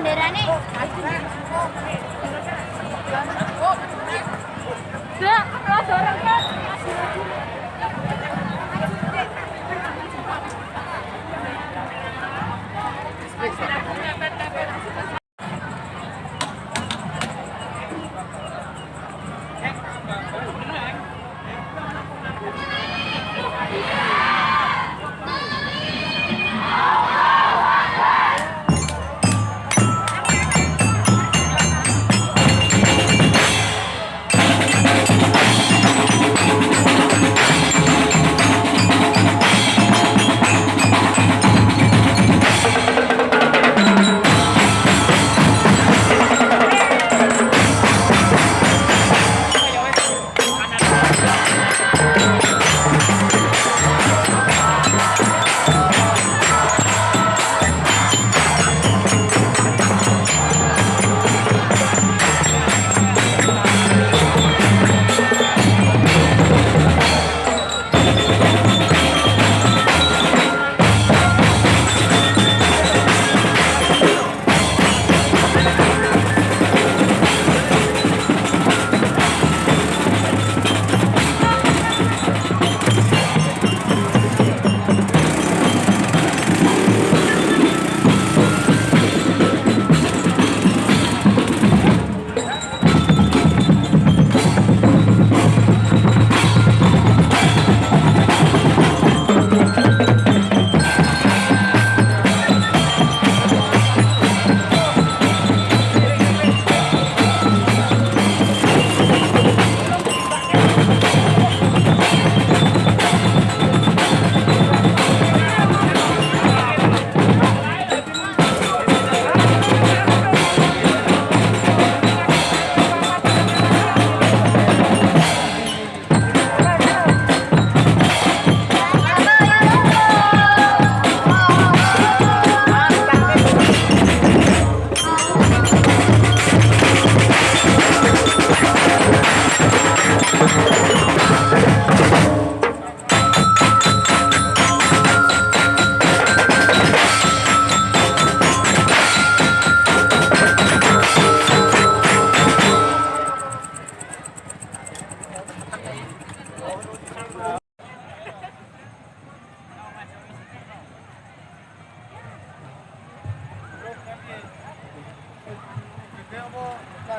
bendera nih. Udah, kelas orang kan.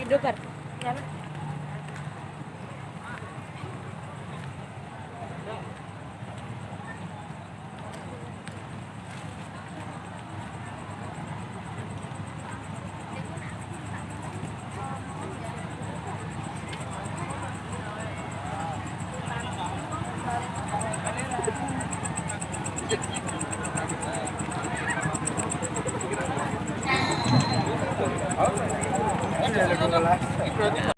Video kan? Ya. program.